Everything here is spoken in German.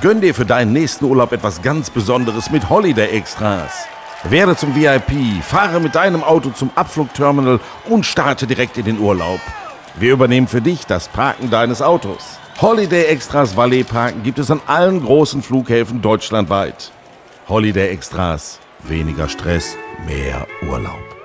Gönn dir für deinen nächsten Urlaub etwas ganz Besonderes mit Holiday Extras. Werde zum VIP, fahre mit deinem Auto zum Abflugterminal und starte direkt in den Urlaub. Wir übernehmen für dich das Parken deines Autos. Holiday Extras Valet Parken gibt es an allen großen Flughäfen deutschlandweit. Holiday Extras, weniger Stress, mehr Urlaub.